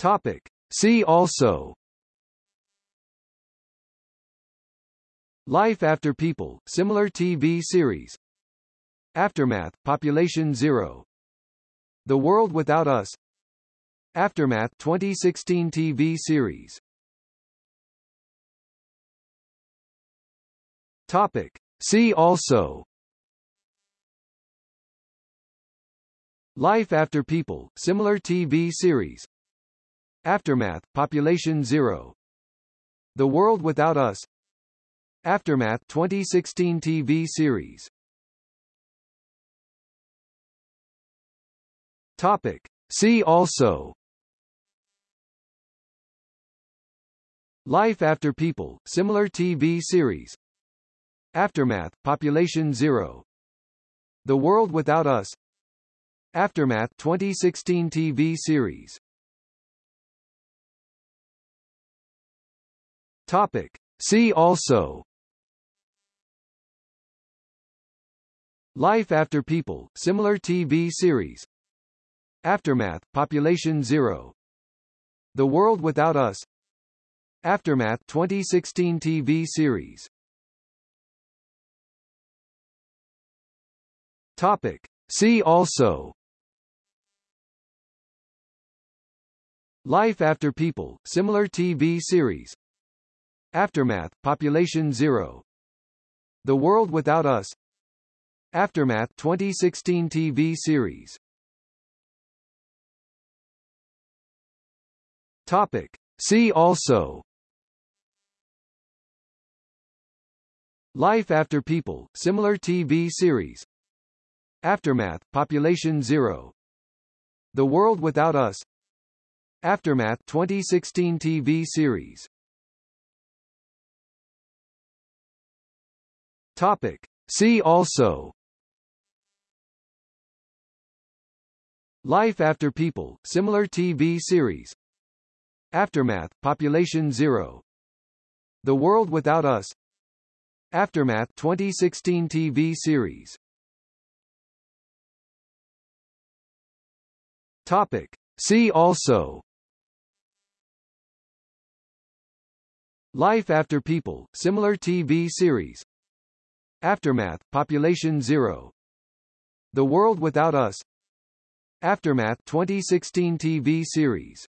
Topic. See also. Life After People, similar TV series. Aftermath, Population Zero. The World Without Us. Aftermath 2016 TV series. Topic. See also. Life After People, similar TV series Aftermath, Population Zero. The World Without Us. Aftermath 2016 TV series. Topic. See also. Life After People, similar TV series. Aftermath, Population Zero. The World Without Us. Aftermath 2016 TV series Topic. See also. Life After People, similar TV series. Aftermath, Population Zero. The World Without Us. Aftermath 2016 TV series. Topic. See also. Life After People, similar TV series Aftermath, Population Zero. The World Without Us. Aftermath 2016 TV series. Topic. See also. Life After People, similar TV series. Aftermath, Population Zero. The World Without Us. Aftermath 2016 TV series Topic. See also. Life After People, similar TV series. Aftermath, Population Zero. The World Without Us. Aftermath 2016 TV series. Topic. See also. Life After People, similar TV series Aftermath, Population Zero. The World Without Us. Aftermath 2016 TV series.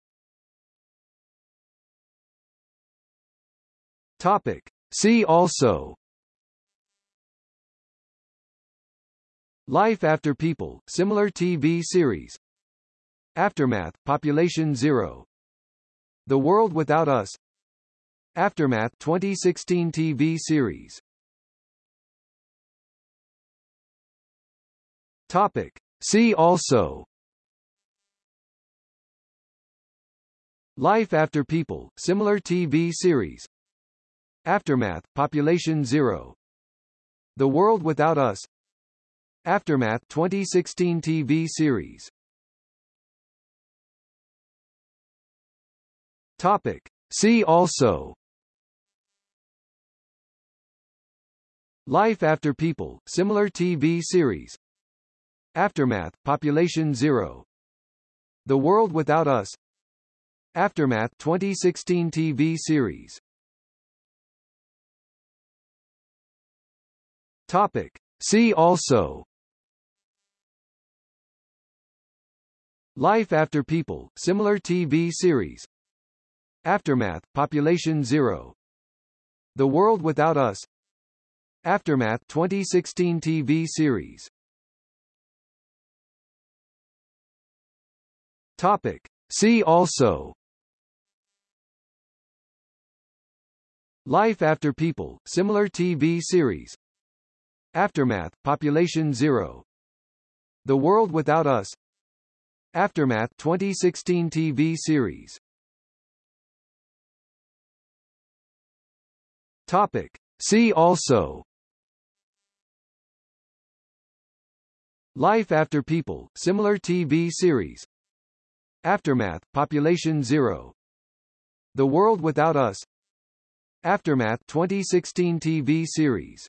Topic. See also. Life After People, similar TV series. Aftermath, Population Zero. The World Without Us. Aftermath 2016 TV series Topic. See also. Life After People, similar TV series. Aftermath, Population Zero. The World Without Us. Aftermath 2016 TV series. Topic. See also. Life After People, similar TV series Aftermath, Population Zero. The World Without Us. Aftermath 2016 TV series. Topic. See also. Life After People, similar TV series. Aftermath, Population Zero. The World Without Us. Aftermath 2016 TV series Topic. See also. Life After People, similar TV series. Aftermath, Population Zero. The World Without Us. Aftermath 2016 TV series. Topic. See also. Life After People, similar TV series Aftermath, Population Zero. The World Without Us. Aftermath 2016 TV series